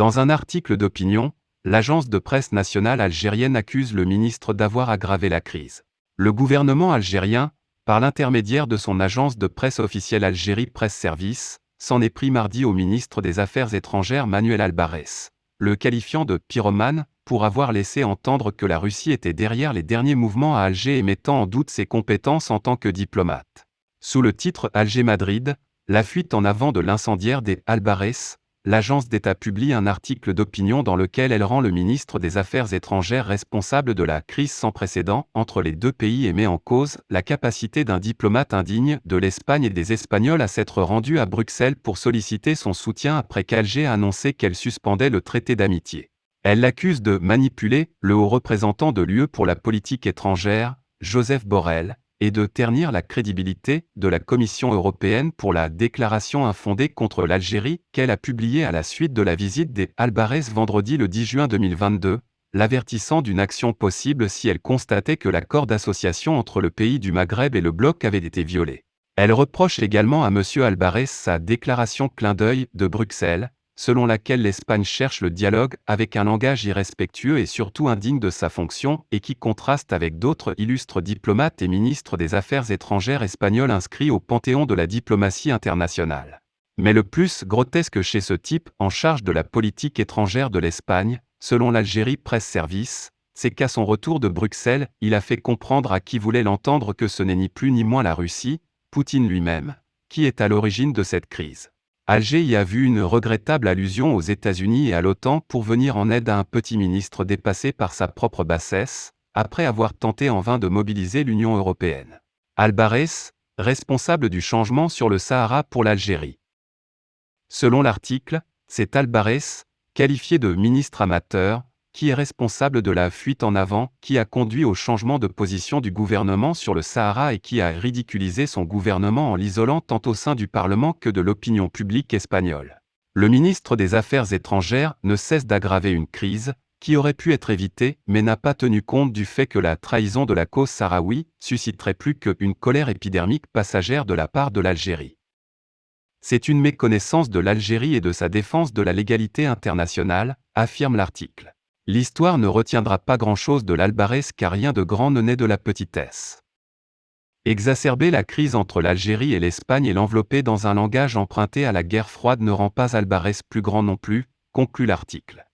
Dans un article d'opinion, l'agence de presse nationale algérienne accuse le ministre d'avoir aggravé la crise. Le gouvernement algérien, par l'intermédiaire de son agence de presse officielle Algérie Presse Service, s'en est pris mardi au ministre des Affaires étrangères Manuel Albarès, le qualifiant de pyromane, pour avoir laissé entendre que la Russie était derrière les derniers mouvements à Alger et mettant en doute ses compétences en tant que diplomate. Sous le titre Alger-Madrid, la fuite en avant de l'incendiaire des Albarès, l'agence d'État publie un article d'opinion dans lequel elle rend le ministre des Affaires étrangères responsable de la crise sans précédent entre les deux pays et met en cause la capacité d'un diplomate indigne de l'Espagne et des Espagnols à s'être rendu à Bruxelles pour solliciter son soutien après qu'Alger a annoncé qu'elle suspendait le traité d'amitié. Elle l'accuse de manipuler le haut représentant de l'UE pour la politique étrangère, Joseph Borrell, et de ternir la crédibilité de la Commission européenne pour la déclaration infondée contre l'Algérie qu'elle a publiée à la suite de la visite des Albarès vendredi le 10 juin 2022, l'avertissant d'une action possible si elle constatait que l'accord d'association entre le pays du Maghreb et le bloc avait été violé. Elle reproche également à M. Albarès sa déclaration clin d'œil de Bruxelles, selon laquelle l'Espagne cherche le dialogue avec un langage irrespectueux et surtout indigne de sa fonction et qui contraste avec d'autres illustres diplomates et ministres des Affaires étrangères espagnols inscrits au panthéon de la diplomatie internationale. Mais le plus grotesque chez ce type en charge de la politique étrangère de l'Espagne, selon l'Algérie Presse Service, c'est qu'à son retour de Bruxelles, il a fait comprendre à qui voulait l'entendre que ce n'est ni plus ni moins la Russie, Poutine lui-même, qui est à l'origine de cette crise. Alger y a vu une regrettable allusion aux États-Unis et à l'OTAN pour venir en aide à un petit ministre dépassé par sa propre bassesse, après avoir tenté en vain de mobiliser l'Union européenne. Albarès, responsable du changement sur le Sahara pour l'Algérie. Selon l'article, c'est Albarès, qualifié de ministre amateur, qui est responsable de la fuite en avant qui a conduit au changement de position du gouvernement sur le Sahara et qui a ridiculisé son gouvernement en l'isolant tant au sein du Parlement que de l'opinion publique espagnole. Le ministre des Affaires étrangères ne cesse d'aggraver une crise, qui aurait pu être évitée, mais n'a pas tenu compte du fait que la trahison de la cause sahraoui susciterait plus qu'une colère épidermique passagère de la part de l'Algérie. C'est une méconnaissance de l'Algérie et de sa défense de la légalité internationale, affirme l'article. L'histoire ne retiendra pas grand-chose de l'Albarès car rien de grand ne naît de la petitesse. Exacerber la crise entre l'Algérie et l'Espagne et l'envelopper dans un langage emprunté à la guerre froide ne rend pas Albarès plus grand non plus, conclut l'article.